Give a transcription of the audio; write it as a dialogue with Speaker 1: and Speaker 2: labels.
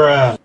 Speaker 1: bruh.